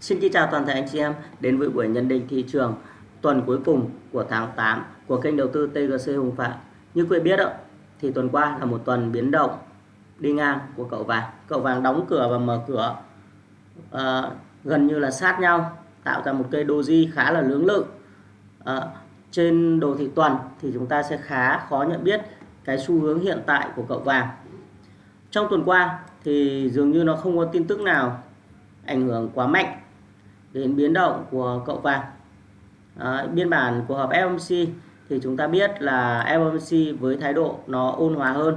Xin kính chào toàn thể anh chị em đến với buổi nhận định thị trường tuần cuối cùng của tháng 8 của kênh đầu tư TGC Hùng Phạm. Như quý biết đó, thì tuần qua là một tuần biến động đi ngang của cậu vàng. Cậu vàng đóng cửa và mở cửa à, gần như là sát nhau, tạo ra một cây doji khá là lưỡng lự. À, trên đồ thị tuần thì chúng ta sẽ khá khó nhận biết cái xu hướng hiện tại của cậu vàng. Trong tuần qua thì dường như nó không có tin tức nào ảnh hưởng quá mạnh đến biến động của cậu vàng. À, biên bản của hợp FOMC thì chúng ta biết là FOMC với thái độ nó ôn hòa hơn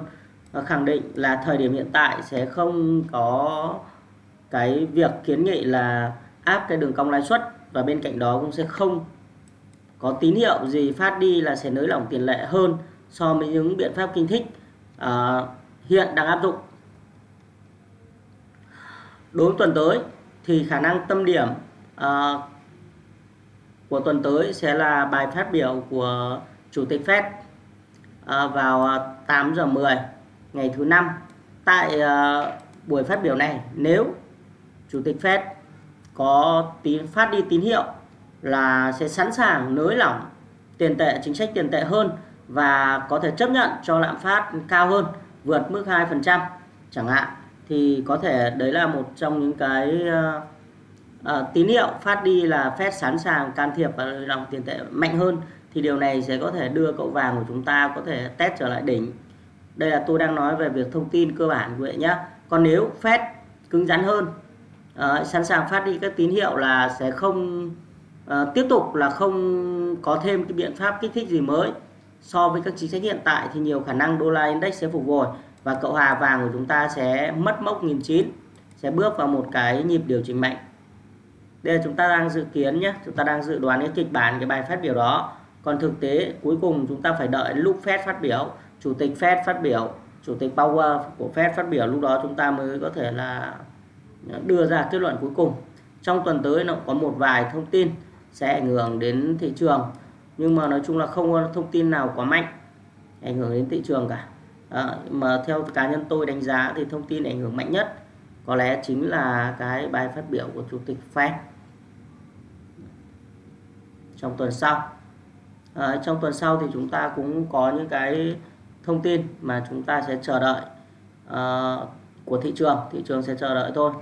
và khẳng định là thời điểm hiện tại sẽ không có cái việc kiến nghị là áp cái đường cong lãi suất và bên cạnh đó cũng sẽ không có tín hiệu gì phát đi là sẽ nới lỏng tiền lệ hơn so với những biện pháp kinh thích uh, hiện đang áp dụng. Đối với tuần tới thì khả năng tâm điểm à, của tuần tới sẽ là bài phát biểu của Chủ tịch Fed à, vào ờ, 8 giờ 10 ngày thứ năm. Tại à, buổi phát biểu này nếu Chủ tịch Fed có tín phát đi tín hiệu là sẽ sẵn sàng nới lỏng tiền tệ chính sách tiền tệ hơn và có thể chấp nhận cho lạm phát cao hơn vượt mức 2% chẳng hạn thì có thể đấy là một trong những cái à, tín hiệu phát đi là Fed sẵn sàng can thiệp vào dòng tiền tệ mạnh hơn thì điều này sẽ có thể đưa cậu vàng của chúng ta có thể test trở lại đỉnh. Đây là tôi đang nói về việc thông tin cơ bản của vậy nhé. Còn nếu Fed cứng rắn hơn à, sẵn sàng phát đi các tín hiệu là sẽ không à, tiếp tục là không có thêm cái biện pháp kích thích gì mới. So với các chính sách hiện tại thì nhiều khả năng đô la index sẽ phục hồi và cậu hà vàng của chúng ta sẽ mất mốc 1009 sẽ bước vào một cái nhịp điều chỉnh mạnh đây là chúng ta đang dự kiến nhé chúng ta đang dự đoán cái kịch bản cái bài phát biểu đó. Còn thực tế cuối cùng chúng ta phải đợi lúc Fed phát biểu chủ tịch Fed phát biểu chủ tịch Power của Fed phát biểu lúc đó chúng ta mới có thể là đưa ra kết luận cuối cùng. Trong tuần tới nó có một vài thông tin sẽ ảnh hưởng đến thị trường nhưng mà nói chung là không có thông tin nào quá mạnh ảnh hưởng đến thị trường cả. À, mà theo cá nhân tôi đánh giá thì thông tin ảnh hưởng mạnh nhất có lẽ chính là cái bài phát biểu của chủ tịch Fed trong tuần sau. À, trong tuần sau thì chúng ta cũng có những cái thông tin mà chúng ta sẽ chờ đợi uh, của thị trường. Thị trường sẽ chờ đợi thôi.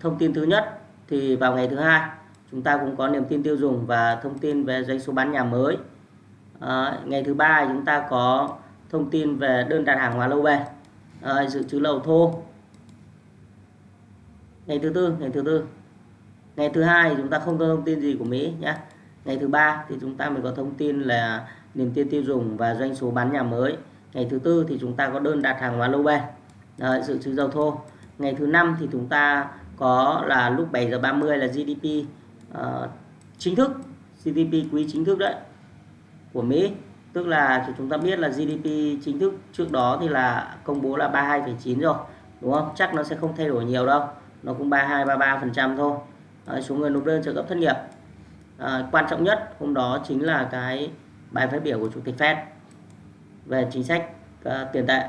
Thông tin thứ nhất thì vào ngày thứ hai chúng ta cũng có niềm tin tiêu dùng và thông tin về doanh số bán nhà mới. À, ngày thứ ba chúng ta có thông tin về đơn đặt hàng hóa lâu bền à, dự trữ lầu thô. Ngày thứ tư ngày thứ tư. Ngày thứ hai chúng ta không có thông tin gì của Mỹ nhé ngày thứ ba thì chúng ta mới có thông tin là niềm tin tiêu dùng và doanh số bán nhà mới. Ngày thứ tư thì chúng ta có đơn đặt hàng hóa lâu bền à, ờ, dự trữ dầu thô. Ngày thứ năm thì chúng ta có là lúc 7 giờ 30 là GDP uh, ờ, chính thức GDP quý chính thức đấy của Mỹ tức là chúng ta biết là GDP chính thức trước đó thì là công bố là 32,9 rồi đúng không? Chắc nó sẽ không thay đổi nhiều đâu nó cũng 32 33 phần trăm thôi. À, số người nộp đơn trợ cấp thất nghiệp. À, quan trọng nhất hôm đó chính là cái bài phát biểu của chủ tịch Fed về chính sách uh, tiền tệ.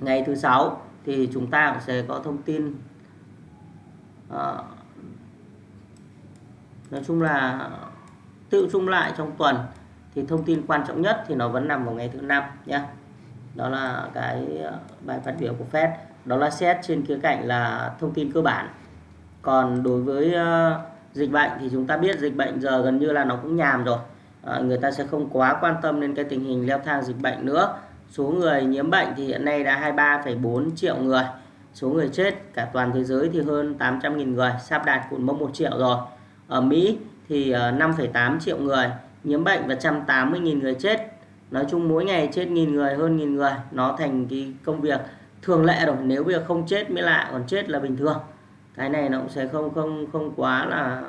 Ngày thứ sáu thì chúng ta cũng sẽ có thông tin à, nói chung là tự chung lại trong tuần thì thông tin quan trọng nhất thì nó vẫn nằm vào ngày thứ năm nhé đó là cái ờ, bài phát biểu của Fed. Đó là xét trên khía cạnh là thông tin cơ bản. Còn đối với ờ, dịch bệnh thì chúng ta biết dịch bệnh giờ gần như là nó cũng nhàm rồi. À, người ta sẽ không quá quan tâm đến cái tình hình leo thang dịch bệnh nữa. Số người nhiễm bệnh thì hiện nay đã 23,4 triệu người. Số người chết cả toàn thế giới thì hơn 800.000 người. Sắp đạt cột mốc 1 triệu rồi. Ở Mỹ thì ờ, 5,8 triệu người nhiễm bệnh và 180.000 người chết. Nói chung mỗi ngày chết nghìn người hơn nghìn người nó thành cái công việc thường lệ rồi nếu bây giờ không chết mới lạ còn chết là bình thường. Cái này nó cũng sẽ không không không quá là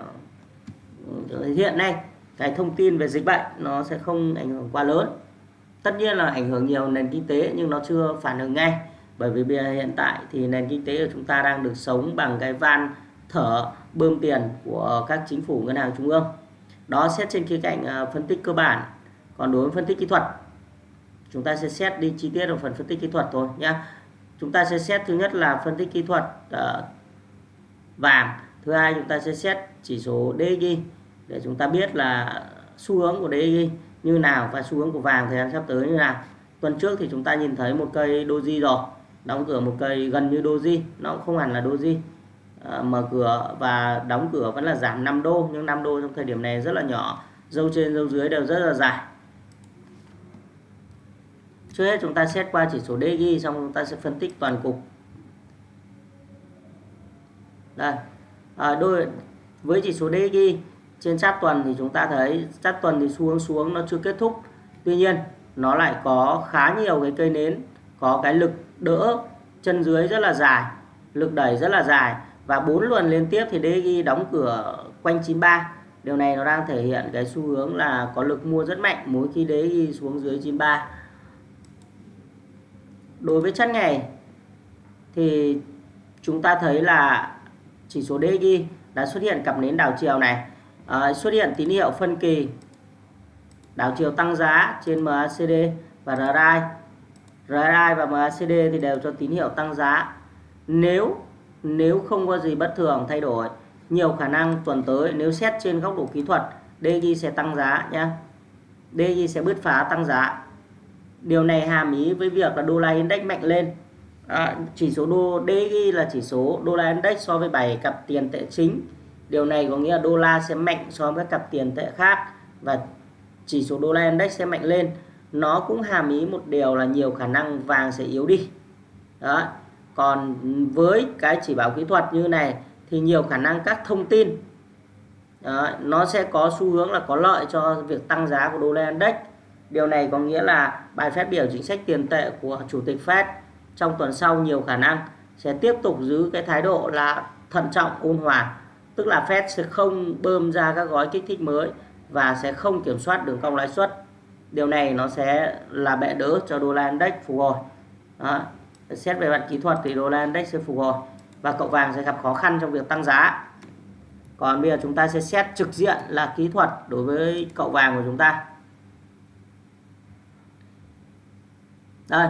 ừ, hiện nay cái thông tin về dịch bệnh nó sẽ không ảnh hưởng quá lớn. Tất nhiên là ảnh hưởng nhiều nền kinh tế nhưng nó chưa phản ứng ngay. Bởi vì bây giờ hiện tại thì nền kinh tế của chúng ta đang được sống bằng cái van thở bơm tiền của các chính phủ ngân hàng trung ương. Đó xét trên khía cạnh à, phân tích cơ bản. Còn đối với phân tích kỹ thuật chúng ta sẽ xét đi chi tiết ở phần phân tích kỹ thuật thôi nhé chúng ta sẽ xét thứ nhất là phân tích kỹ thuật uh, vàng. Thứ hai chúng ta sẽ xét chỉ số DXY để chúng ta biết là xu hướng của DXY như nào và xu hướng của vàng thời gian sắp tới như nào. Tuần trước thì chúng ta nhìn thấy một cây doji rồi đóng cửa một cây gần như doji nó cũng không hẳn là doji. Ờ, mở cửa và đóng cửa vẫn là giảm 5 đô nhưng 5 đô trong thời điểm này rất là nhỏ. Dâu trên dâu dưới đều rất là dài. Trước hết chúng ta xét qua chỉ số DG xong chúng ta sẽ phân tích toàn cục. Đây. À, đôi với chỉ số DG trên sát tuần thì chúng ta thấy sát tuần thì xu hướng xuống nó chưa kết thúc. Tuy nhiên nó lại có khá nhiều cái cây nến có cái lực đỡ chân dưới rất là dài lực đẩy rất là dài và bốn lần liên tiếp thì DG đóng cửa quanh 93 điều này nó đang thể hiện cái xu hướng là có lực mua rất mạnh mỗi khi DG xuống dưới 93 đối với chart ngày thì chúng ta thấy là chỉ số DG đã xuất hiện cặp nến đảo chiều này. À, xuất hiện tín hiệu phân kỳ. Đảo chiều tăng giá trên MACD và RSI RSI và MACD thì đều cho tín hiệu tăng giá. Nếu nếu không có gì bất thường thay đổi nhiều khả năng tuần tới nếu xét trên góc độ kỹ thuật DXY sẽ tăng giá nhé DXY sẽ bứt phá tăng giá. Điều này hàm ý với việc là đô la index mạnh lên. À, chỉ số đô DXY là chỉ số đô la index so với 7 cặp tiền tệ chính. Điều này có nghĩa là đô la sẽ mạnh so với các cặp tiền tệ khác và chỉ số đô la index sẽ mạnh lên. Nó cũng hàm ý một điều là nhiều khả năng vàng sẽ yếu đi. Đó còn với cái chỉ báo kỹ thuật như này thì nhiều khả năng các thông tin đó, nó sẽ có xu hướng là có lợi cho việc tăng giá của đô la index. Điều này có nghĩa là bài phát biểu chính sách tiền tệ của chủ tịch Fed trong tuần sau nhiều khả năng sẽ tiếp tục giữ cái thái độ là thận trọng ôn hòa. Tức là Fed sẽ không bơm ra các gói kích thích mới và sẽ không kiểm soát đường cong lãi suất. Điều này nó sẽ là bệ đỡ cho đô la index phục hồi. Đó xét về mặt kỹ thuật thì đô la index sẽ phục hồi và cậu vàng sẽ gặp khó khăn trong việc tăng giá. Còn bây giờ chúng ta sẽ xét trực diện là kỹ thuật đối với cậu vàng của chúng ta. Đây,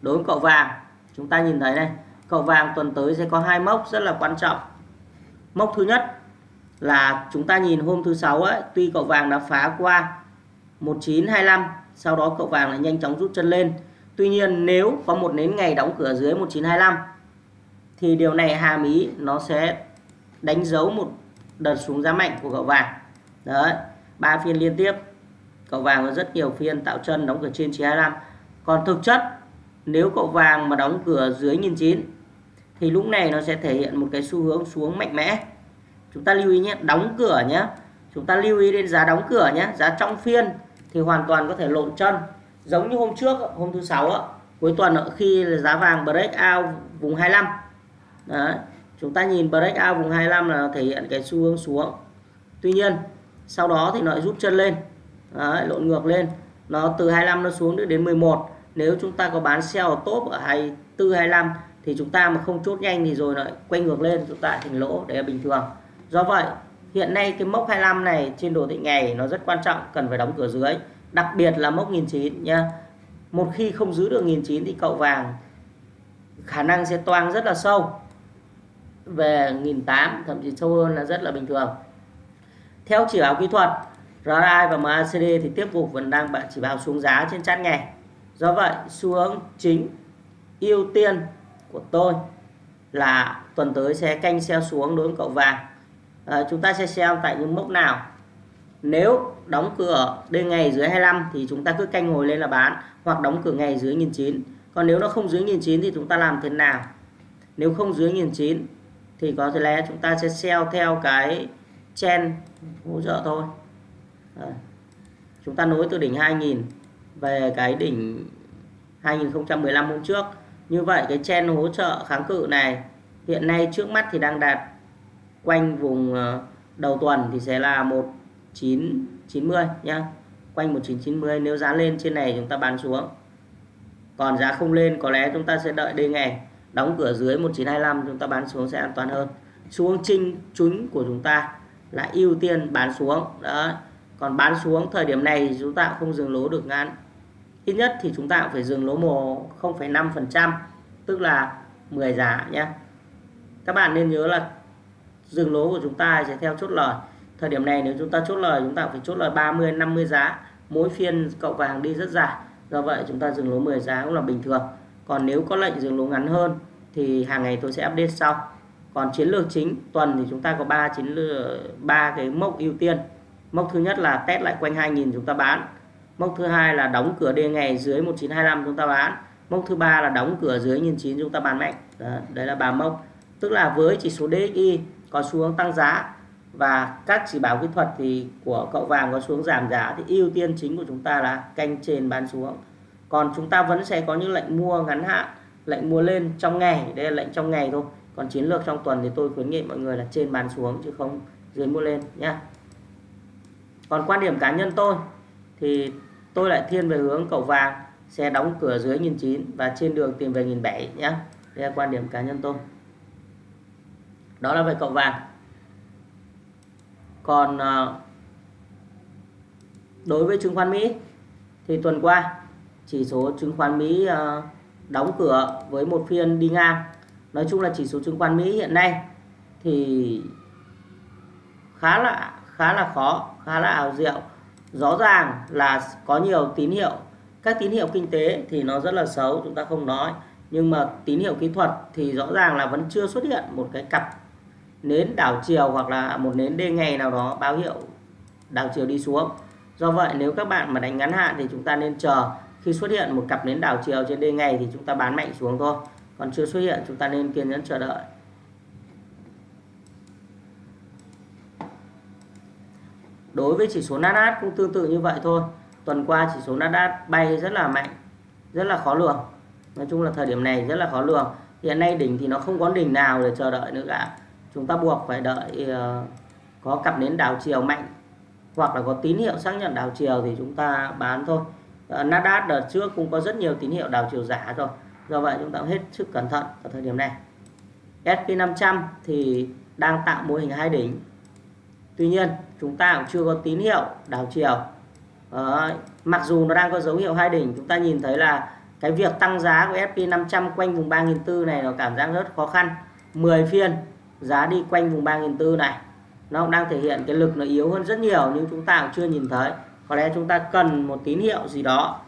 đối với cậu vàng, chúng ta nhìn thấy này, cậu vàng tuần tới sẽ có hai mốc rất là quan trọng. Mốc thứ nhất là chúng ta nhìn hôm thứ sáu ấy, tuy cậu vàng đã phá qua 1925 sau đó cậu vàng lại nhanh chóng rút chân lên tuy nhiên, nếu có một nến ngày đóng cửa dưới 1925 thì điều này hàm ý nó sẽ đánh dấu một đợt xuống giá mạnh của cậu vàng. Đấy, ba phiên liên tiếp, cậu vàng có rất nhiều phiên tạo chân đóng cửa trên 925 còn thực chất, nếu cậu vàng mà đóng cửa dưới 1009 thì lúc này nó sẽ thể hiện một cái xu hướng xuống mạnh mẽ. Chúng ta lưu ý nhé, đóng cửa nhé. Chúng ta lưu ý đến giá đóng cửa nhé. Giá trong phiên thì hoàn toàn có thể lộn chân giống như hôm trước hôm thứ sáu cuối tuần khi giá vàng break out vùng 25 Đấy. chúng ta nhìn break out vùng 25 là thể hiện cái xu hướng xuống. Tuy nhiên sau đó thì nó rút chân lên Đấy, lộn ngược lên. Nó từ 25 nó xuống đến 11 nếu chúng ta có bán sell ở top ở 24 25 thì chúng ta mà không chốt nhanh thì rồi lại quay ngược lên chúng ta thành lỗ đấy là bình thường. Do vậy hiện nay cái mốc 25 này trên đồ thị ngày nó rất quan trọng cần phải đóng cửa dưới đặc biệt là mốc 1009 nha một khi không giữ được 1009 thì cậu vàng khả năng sẽ toang rất là sâu. Về 1008 thậm chí sâu hơn là rất là bình thường. Theo chỉ báo kỹ thuật RSI và MACD thì tiếp tục vẫn đang chỉ báo xuống giá trên chart ngày do vậy xu hướng chính ưu tiên của tôi là tuần tới sẽ canh sell xuống đối với cậu vàng. À, chúng ta sẽ xem tại những mốc nào nếu đóng cửa đêm ngày dưới 25 thì chúng ta cứ canh hồi lên là bán, hoặc đóng cửa ngày dưới 1009 còn nếu nó không dưới 1009 thì chúng ta làm thế nào? Nếu không dưới 1009 thì có thể lẽ chúng ta sẽ sell theo cái chen hỗ trợ thôi. Chúng ta nối từ đỉnh 2000 về cái đỉnh 2015 hôm trước. Như vậy cái chen hỗ trợ kháng cự này hiện nay trước mắt thì đang đạt quanh vùng ờ, đầu tuần thì sẽ là một 1990 nhá. Quanh 1990 nếu giá lên trên này chúng ta bán xuống. Còn giá không lên có lẽ chúng ta sẽ đợi đây ngày đóng cửa dưới 1925 chúng ta bán xuống sẽ an toàn hơn. Xuống trinh trúng của chúng ta là ưu tiên bán xuống. Đó còn bán xuống thời điểm này chúng ta không dừng lỗ được ngắn. Ít nhất thì chúng ta cũng phải dừng lỗ mồ 0,5%, tức là 10 giá nhé các bạn nên nhớ là dừng lỗ của chúng ta sẽ theo chốt lời thời điểm này nếu chúng ta chốt lời chúng ta phải chốt lời 30 50 giá. Mỗi phiên cậu vàng đi rất dài. Do vậy chúng ta dừng lỗ 10 giá cũng là bình thường. Còn nếu có lệnh dừng lỗ ngắn hơn thì hàng ngày tôi sẽ update sau. Còn chiến lược chính tuần thì chúng ta có ba chiến lược ba cái mốc ưu tiên. Mốc thứ nhất là test lại quanh 2000 chúng ta bán. Mốc thứ hai là đóng cửa đê ngày dưới 1925 chúng ta bán. Mốc thứ ba là đóng cửa dưới 1009 chúng ta bán mạnh. Đó, đấy là ba mốc. Tức là với chỉ số DXY có xu hướng tăng giá và các chỉ báo kỹ thuật thì của cậu vàng có xuống giảm giá thì ưu tiên chính của chúng ta là canh trên bán xuống. Còn chúng ta vẫn sẽ có những lệnh mua ngắn hạn, lệnh mua lên trong ngày, đây là lệnh trong ngày thôi. Còn chiến lược trong tuần thì tôi khuyến nghị mọi người là trên bán xuống chứ không dưới mua lên nhé còn quan điểm cá nhân tôi thì tôi lại thiên về hướng cậu vàng sẽ đóng cửa dưới 1009 và trên đường tìm về 1007 nhé đây là quan điểm cá nhân tôi. Đó là về cậu vàng còn à, đối với chứng khoán Mỹ thì tuần qua, chỉ số chứng khoán Mỹ à, đóng cửa với một phiên đi ngang. Nói chung là chỉ số chứng khoán Mỹ hiện nay thì khá là khá là khó, khá là ảo diệu. Rõ ràng là có nhiều tín hiệu. Các tín hiệu kinh tế thì nó rất là xấu, chúng ta không nói. Nhưng mà tín hiệu kỹ thuật thì rõ ràng là vẫn chưa xuất hiện một cái cặp nến đảo chiều hoặc là một nến đê ngày nào đó, báo hiệu đảo chiều đi xuống. Do vậy, nếu các bạn mà đánh ngắn hạn thì chúng ta nên chờ. Khi xuất hiện một cặp nến đảo chiều trên đê ngày thì chúng ta bán mạnh xuống thôi. Còn chưa xuất hiện, chúng ta nên kiên nhẫn chờ đợi. Đối với chỉ số Nasdaq cũng tương tự như vậy thôi. Tuần qua chỉ số Nasdaq bay rất là mạnh, rất là khó lường. Nói chung là thời điểm này rất là khó lường. Hiện nay đỉnh thì nó không có đỉnh nào để chờ đợi nữa cả chúng ta buộc phải đợi ờ, có cặp nến đảo chiều mạnh hoặc là có tín hiệu xác nhận đảo chiều thì chúng ta bán thôi. Ờ, Nasdaq đợt trước cũng có rất nhiều tín hiệu đảo chiều giả rồi. Do vậy chúng ta hết sức cẩn thận ở thời điểm này. SP500 thì đang tạo mô hình hai đỉnh. Tuy nhiên chúng ta cũng chưa có tín hiệu đảo chiều. À, mặc dù nó đang có dấu hiệu hai đỉnh chúng ta nhìn thấy là cái việc tăng giá của SP500 quanh vùng 3.400 này nó cảm giác rất khó khăn. 10 phiên giá đi quanh vùng 3.400 này, nó cũng đang thể hiện cái lực nó yếu hơn rất nhiều nhưng chúng ta cũng chưa nhìn thấy. Có lẽ chúng ta cần một tín hiệu gì đó,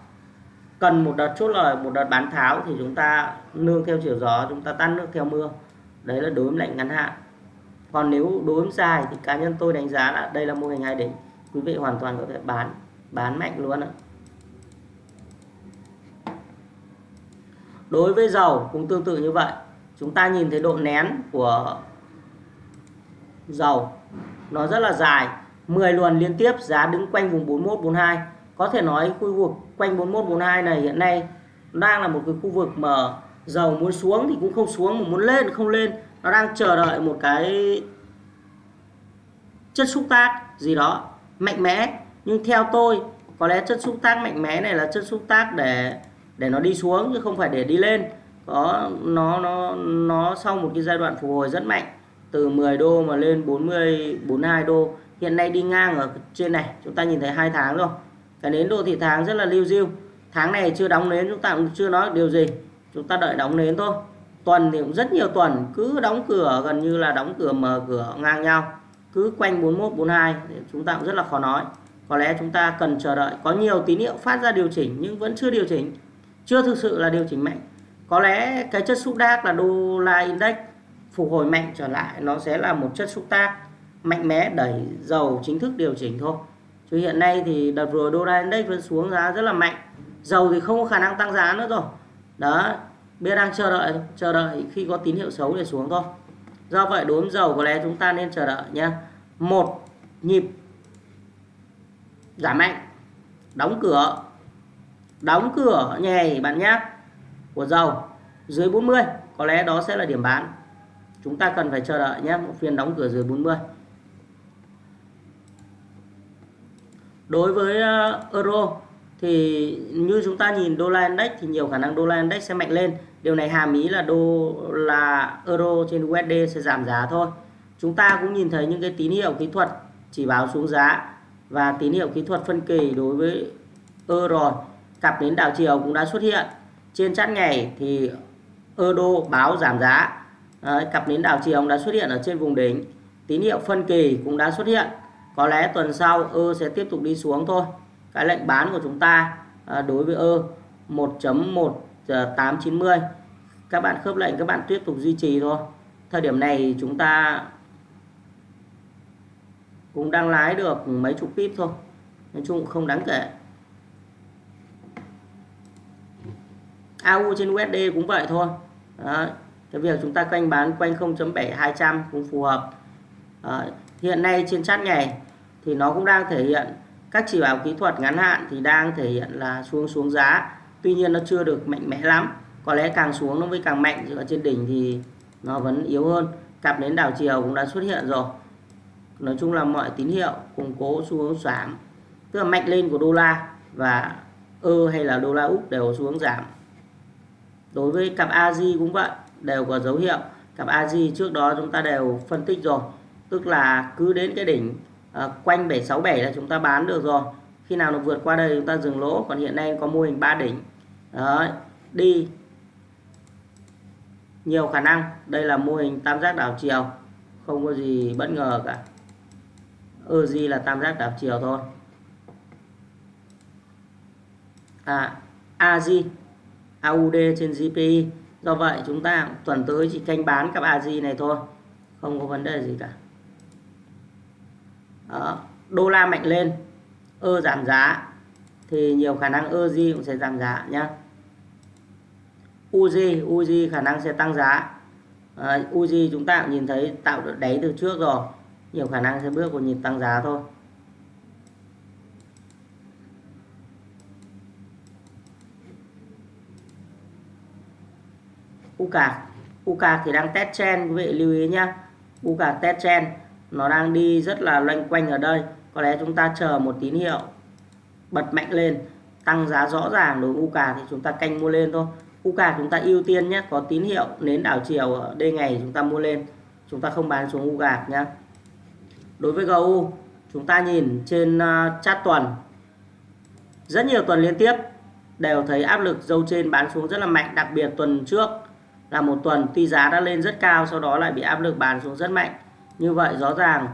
cần một đợt chốt lời, một đợt bán tháo thì chúng ta nương theo chiều gió, chúng ta tan nước theo mưa. Đấy là đối với lệnh ngắn hạn. Còn nếu đối với dài thì cá nhân tôi đánh giá là đây là mô hình hai đỉnh. Quý vị hoàn toàn có thể bán bán mạnh luôn ạ. Đối với dầu cũng tương tự như vậy. Chúng ta nhìn thấy độ nén của dầu. Nó rất là dài 10 luồn liên tiếp, giá đứng quanh vùng 41 42 có thể nói khu vực quanh 41 42 này hiện nay đang là một cái khu vực mà dầu muốn xuống thì cũng không xuống, mà muốn lên không lên. Nó đang chờ đợi một cái chất xúc tác gì đó mạnh mẽ. Nhưng theo tôi, có lẽ chất xúc tác mạnh mẽ này là chất xúc tác để để nó đi xuống chứ không phải để đi lên. Có, nó nó nó sau một cái giai đoạn phục hồi rất mạnh từ 10 đô mà lên 40 42 đô. Hiện nay đi ngang ở trên này, chúng ta nhìn thấy hai tháng rồi. Cái nến đô thị tháng rất là lưu diêu. Tháng này chưa đóng nến, chúng ta cũng chưa nói điều gì. Chúng ta đợi đóng nến thôi. Tuần thì cũng rất nhiều tuần, cứ đóng cửa, gần như là đóng cửa, mở cửa, ngang nhau. Cứ quanh 41 42 thì chúng ta cũng rất là khó nói. Có lẽ chúng ta cần chờ đợi. Có nhiều tín hiệu phát ra điều chỉnh, nhưng vẫn chưa điều chỉnh. Chưa thực sự là điều chỉnh mạnh. Có lẽ cái chất xúc đác là đô la index phục hồi mạnh trở lại, nó sẽ là một chất xúc tác mạnh mẽ đẩy dầu chính thức điều chỉnh thôi. Chứ hiện nay thì đợt vừa đô la index vẫn xuống giá rất là mạnh. Dầu thì không có khả năng tăng giá nữa rồi. Đó bây đang chờ đợi chờ đợi khi có tín hiệu xấu để xuống thôi. Do vậy, đối với dầu có lẽ chúng ta nên chờ đợi nhé một, nhịp giảm mạnh. Đóng cửa đóng cửa nhảy bạn nhé của dầu dưới 40 có lẽ đó sẽ là điểm bán chúng ta cần phải chờ đợi nhé, một phiên đóng cửa dưới 40 đối với ờ, euro thì như chúng ta nhìn đô la index thì nhiều khả năng đô la index sẽ mạnh lên. Điều này hàm ý là đô, là euro trên USD sẽ giảm giá thôi. Chúng ta cũng nhìn thấy những cái tín hiệu kỹ thuật chỉ báo xuống giá và tín hiệu kỹ thuật phân kỳ đối với euro cặp đến đảo chiều cũng đã xuất hiện. Trên chart ngày thì euro báo giảm giá. Đấy, cặp nến đảo chiều đã xuất hiện ở trên vùng đỉnh. Tín hiệu phân kỳ cũng đã xuất hiện. Có lẽ tuần sau ơ sẽ tiếp tục đi xuống thôi. Cái lệnh bán của chúng ta à, đối với ơ 1.1890 à, các bạn khớp lệnh các bạn tiếp tục duy trì thôi. Thời điểm này chúng ta cũng đang lái được mấy chục pip thôi. Nói chung không đáng kể. AU trên USD cũng vậy thôi. Đó cái việc chúng ta quanh bán quanh 0.7200 cũng phù hợp. À, hiện nay trên chart ngày thì nó cũng đang thể hiện các chỉ báo kỹ thuật ngắn hạn thì đang thể hiện là xuống xuống giá. Tuy nhiên nó chưa được mạnh mẽ lắm. Có lẽ càng xuống nó mới càng mạnh. Chứ ở trên đỉnh thì nó vẫn yếu hơn. Cặp đến đảo chiều cũng đã xuất hiện rồi. Nói chung là mọi tín hiệu củng cố xu hướng giảm. Tức là mạnh lên của đô la và ơ hay là đô la úc đều xuống giảm. Đối với cặp AJ cũng vậy đều có dấu hiệu. Cặp AJ trước đó chúng ta đều phân tích rồi. Tức là cứ đến cái đỉnh à, quanh 767 là chúng ta bán được rồi. Khi nào nó vượt qua đây chúng ta dừng lỗ. Còn hiện nay có mô hình ba đỉnh. Đấy, đi. Nhiều khả năng. Đây là mô hình tam giác đảo chiều. Không có gì bất ngờ cả. EZ là tam giác đảo chiều thôi. À AJ AUD trên GPI do vậy chúng ta tuần tới chỉ canh bán các AJ này thôi. Không có vấn đề gì cả. Đó. đô la mạnh lên ơ giảm giá thì nhiều khả năng EZ cũng sẽ giảm giá nhé Uzi Uzi khả năng sẽ tăng giá. À, Uzi chúng ta cũng nhìn thấy tạo được đáy từ trước rồi. Nhiều khả năng sẽ bước vào nhịp tăng giá thôi. UCA UCA thì đang test trend quý vị lưu ý nhá. UCA test trend nó đang đi rất là loanh quanh ở đây. Có lẽ chúng ta chờ một tín hiệu bật mạnh lên, tăng giá rõ ràng đối với UCA thì chúng ta canh mua lên thôi. UCA chúng ta ưu tiên nhé có tín hiệu nến đảo chiều ở đây ngày chúng ta mua lên. Chúng ta không bán xuống UCA nhé đối với GU chúng ta nhìn trên chat chart tuần. Rất nhiều tuần liên tiếp đều thấy áp lực dâu trên bán xuống rất là mạnh, đặc biệt tuần trước là một tuần tuy giá đã lên rất cao sau đó lại bị áp lực bán xuống rất mạnh. Như vậy rõ ràng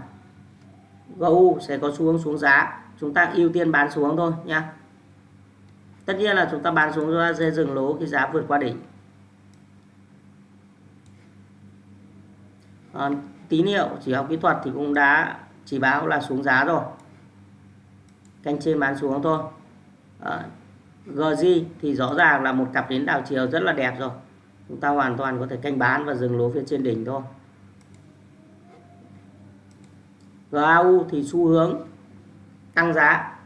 GU sẽ có xu hướng xuống giá. Chúng ta ưu tiên bán xuống thôi nhé tất nhiên là chúng ta bán xuống ra dây dừng lỗ khi giá vượt qua đỉnh. À, tín hiệu chỉ học kỹ thuật thì cũng đã chỉ báo là xuống giá rồi. Canh trên bán xuống thôi. Ờ, à, GG thì rõ ràng là một cặp đến đảo chiều rất là đẹp rồi chúng ta hoàn toàn có thể canh bán và dừng lỗ phía trên đỉnh thôi. GAU thì xu hướng tăng giá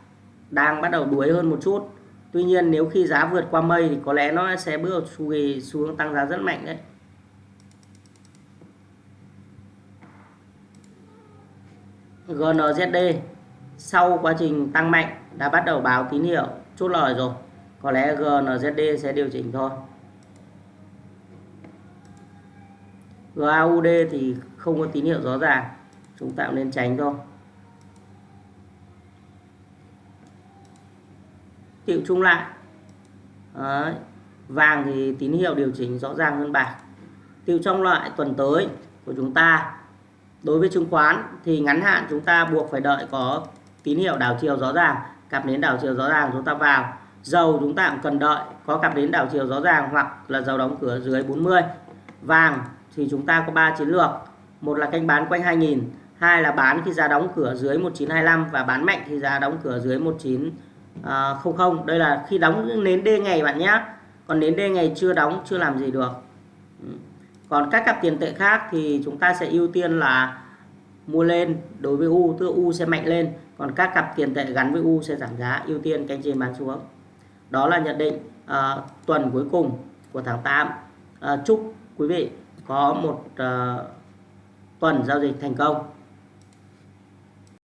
đang bắt đầu đuối hơn một chút. Tuy nhiên nếu khi giá vượt qua mây thì có lẽ nó sẽ bước xu hướng tăng giá rất mạnh đấy. GNZD sau quá trình tăng mạnh đã bắt đầu báo tín hiệu chốt lời rồi. Có lẽ GNZD sẽ điều chỉnh thôi. GAUD thì không có tín hiệu rõ ràng. Chúng ta nên tránh thôi. Tiệu chung lại. Đấy. vàng thì tín hiệu điều chỉnh rõ ràng hơn bạc. Tiệu trong loại tuần tới của chúng ta, đối với chứng khoán thì ngắn hạn chúng ta buộc phải đợi có tín hiệu đảo chiều rõ ràng, cặp đến đảo chiều rõ ràng chúng ta vào. Dầu chúng ta cũng cần đợi có cặp đến đảo chiều rõ ràng hoặc là dầu đóng cửa dưới 40 vàng thì chúng ta có 3 chiến lược. Một là canh bán quanh 2000 hai là bán khi giá đóng cửa dưới 1925 và bán mạnh khi giá đóng cửa dưới 19 à, không không. Đây là khi đóng nến D ngày bạn nhé. Còn nến D ngày chưa đóng chưa làm gì được. Ừ. Còn các cặp tiền tệ khác thì chúng ta sẽ ưu tiên là mua lên đối với U tức U sẽ mạnh lên. Còn các cặp tiền tệ gắn với U sẽ giảm giá ưu tiên canh trên bán xuống. Đó là nhận định uh, tuần cuối cùng của tháng 8 uh, à, chúc quý vị có một uh, tuần giao dịch thành công.